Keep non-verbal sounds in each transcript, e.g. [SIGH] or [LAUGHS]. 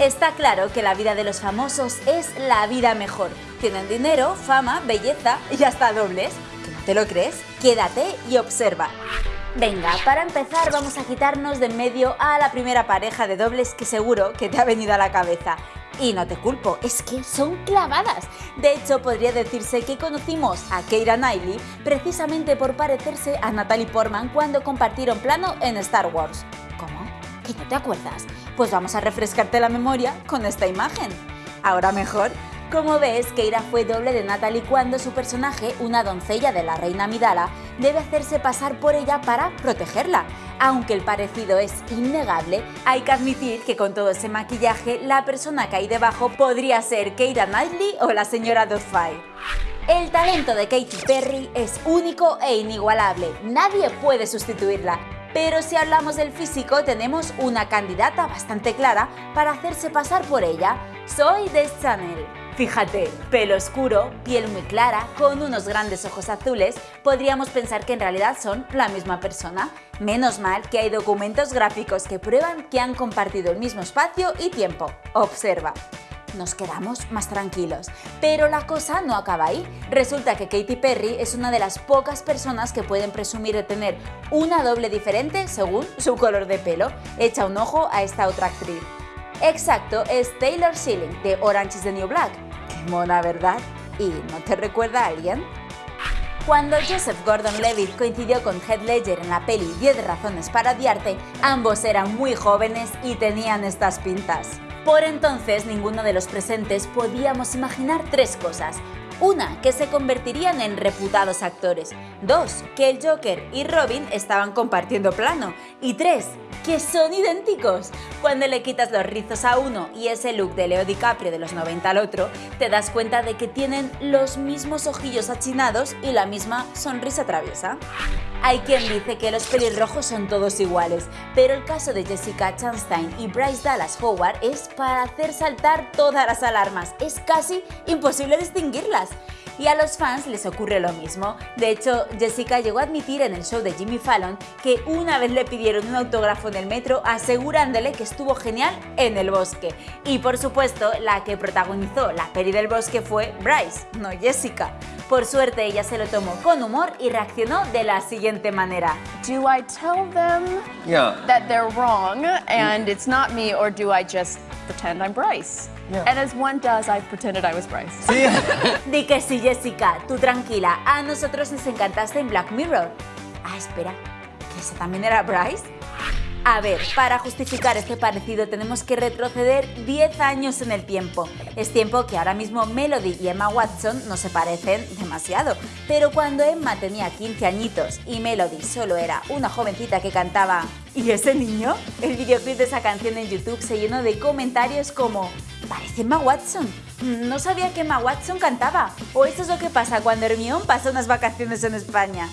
Está claro que la vida de los famosos es la vida mejor. Tienen dinero, fama, belleza y hasta dobles. ¿No te lo crees? Quédate y observa. Venga, para empezar vamos a quitarnos de en medio a la primera pareja de dobles que seguro que te ha venido a la cabeza. Y no te culpo, es que son clavadas. De hecho, podría decirse que conocimos a Keira Knightley precisamente por parecerse a Natalie Portman cuando compartieron plano en Star Wars. ¿Que no te acuerdas? Pues vamos a refrescarte la memoria con esta imagen. Ahora mejor, como ves, Keira fue doble de Natalie cuando su personaje, una doncella de la reina Midala, debe hacerse pasar por ella para protegerla. Aunque el parecido es innegable, hay que admitir que con todo ese maquillaje, la persona que hay debajo podría ser Keira Knightley o la señora Doubtfire. El talento de Katy Perry es único e inigualable, nadie puede sustituirla. Pero si hablamos del físico, tenemos una candidata bastante clara para hacerse pasar por ella. Soy de Chanel. Fíjate, pelo oscuro, piel muy clara, con unos grandes ojos azules, podríamos pensar que en realidad son la misma persona. Menos mal que hay documentos gráficos que prueban que han compartido el mismo espacio y tiempo. Observa nos quedamos más tranquilos. Pero la cosa no acaba ahí. Resulta que Katy Perry es una de las pocas personas que pueden presumir de tener una doble diferente según su color de pelo. Echa un ojo a esta otra actriz. Exacto, es Taylor Schilling de Orange is the New Black. Qué mona, ¿verdad? ¿Y no te recuerda a alguien? Cuando Joseph Gordon-Levitt coincidió con Heath Ledger en la peli 10 razones para odiarte, ambos eran muy jóvenes y tenían estas pintas. Por entonces, ninguno de los presentes podíamos imaginar tres cosas. Una, que se convertirían en reputados actores. Dos, que el Joker y Robin estaban compartiendo plano. Y tres, que son idénticos. Cuando le quitas los rizos a uno y ese look de Leo DiCaprio de los 90 al otro, te das cuenta de que tienen los mismos ojillos achinados y la misma sonrisa traviesa. Hay quien dice que los pelirrojos son todos iguales, pero el caso de Jessica Chastain y Bryce Dallas Howard es para hacer saltar todas las alarmas. Es casi imposible distinguirlas. Y a los fans les ocurre lo mismo. De hecho, Jessica llegó a admitir en el show de Jimmy Fallon que una vez le pidieron un autógrafo en el metro asegurándole que estuvo genial en el bosque. Y por supuesto, la que protagonizó la peli del bosque fue Bryce, no Jessica. Por suerte ella se lo tomó con humor y reaccionó de la siguiente manera. Do I tell them Yeah. that they're wrong and it's not me or do I just pretend I'm Bryce? Yeah. And as one does, I pretended I was Bryce. Sí. [LAUGHS] Di que sí, Jessica, tú tranquila, a nosotros nos encantaste en Black Mirror. Ah, espera, ¿que esa también era Bryce? A ver, para justificar este parecido tenemos que retroceder 10 años en el tiempo. Es tiempo que ahora mismo Melody y Emma Watson no se parecen demasiado, pero cuando Emma tenía 15 añitos y Melody solo era una jovencita que cantaba ¿Y ese niño? El videoclip de esa canción en YouTube se llenó de comentarios como Parece Emma Watson. No sabía que Emma Watson cantaba. O esto es lo que pasa cuando Hermione pasa unas vacaciones en España.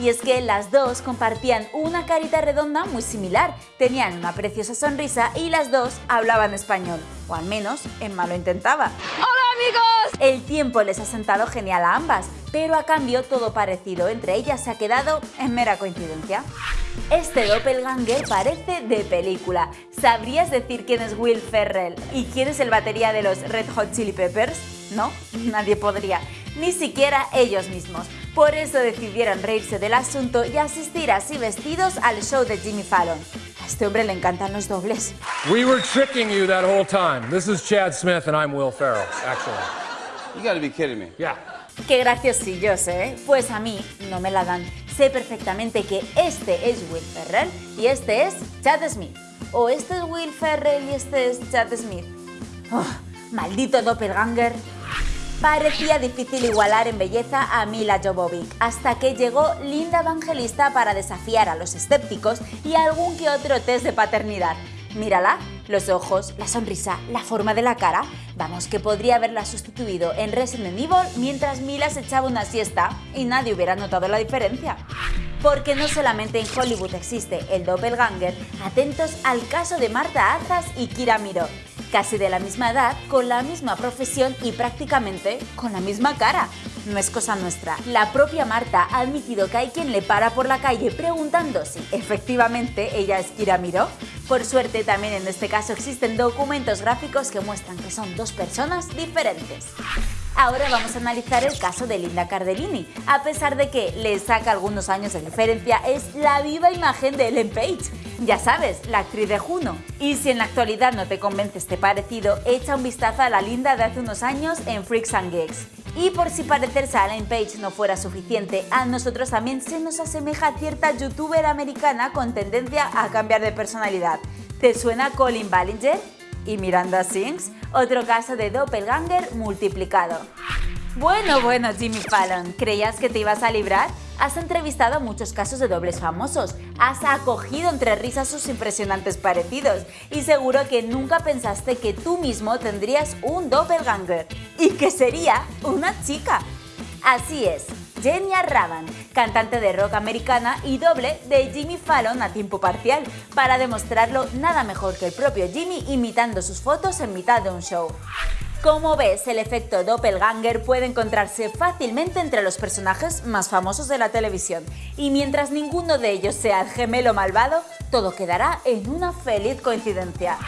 Y es que las dos compartían una carita redonda muy similar, tenían una preciosa sonrisa y las dos hablaban español, o al menos Emma lo intentaba. Hola amigos! El tiempo les ha sentado genial a ambas, pero a cambio todo parecido entre ellas se ha quedado en mera coincidencia. Este doppelganger parece de película. ¿Sabrías decir quién es Will Ferrell y quién es el batería de los Red Hot Chili Peppers? No, [LAUGHS] nadie podría, ni siquiera ellos mismos. Por eso decidieron reírse del asunto y asistir así vestidos al show de Jimmy Fallon. Este hombre le encantan los dobles. We were tricking you that whole time. This is Chad Smith and I'm Will Ferrell, actually. You gotta be kidding me. Yeah. Qué graciosillos, ¿eh? Pues a mí no me la dan. Sé perfectamente que este es Will Ferrell y este es Chad Smith. O este es Will Ferrell y este es Chad Smith. Oh, maldito doppelganger. Parecía difícil igualar en belleza a Mila Jovovich, hasta que llegó Linda Evangelista para desafiar a los escépticos y algún que otro test de paternidad. Mírala, los ojos, la sonrisa, la forma de la cara. Vamos, que podría haberla sustituido en Resident Evil mientras Mila se echaba una siesta y nadie hubiera notado la diferencia. Porque no solamente en Hollywood existe el doppelganger, atentos al caso de Marta Azas y Kira Miró, casi de la misma edad, con la misma profesión y prácticamente con la misma cara. No es cosa nuestra. La propia Marta ha admitido que hay quien le para por la calle preguntando si efectivamente ella es Kira Miró. Por suerte, también en este caso existen documentos gráficos que muestran que son dos personas diferentes. Ahora vamos a analizar el caso de Linda Cardellini. A pesar de que le saca algunos años de diferencia, es la viva imagen de Ellen Page. Ya sabes, la actriz de Juno. Y si en la actualidad no te convence este parecido, echa un vistazo a la Linda de hace unos años en Freaks and Geeks. Y por si parecerse a Ellen Page no fuera suficiente, a nosotros también se nos asemeja cierta youtuber americana con tendencia a cambiar de personalidad. ¿Te suena Colin Ballinger? ¿Y Miranda Sings? Otro caso de doppelganger multiplicado. Bueno, bueno, Jimmy Fallon, ¿creías que te ibas a librar? Has entrevistado muchos casos de dobles famosos, has acogido entre risas sus impresionantes parecidos y seguro que nunca pensaste que tú mismo tendrías un doppelganger y que sería una chica. Así es, Genia Ravan, cantante de rock americana y doble de Jimmy Fallon a tiempo parcial, para demostrarlo nada mejor que el propio Jimmy imitando sus fotos en mitad de un show. Como ves, el efecto doppelganger puede encontrarse fácilmente entre los personajes más famosos de la televisión, y mientras ninguno de ellos sea el gemelo malvado, todo quedará en una feliz coincidencia.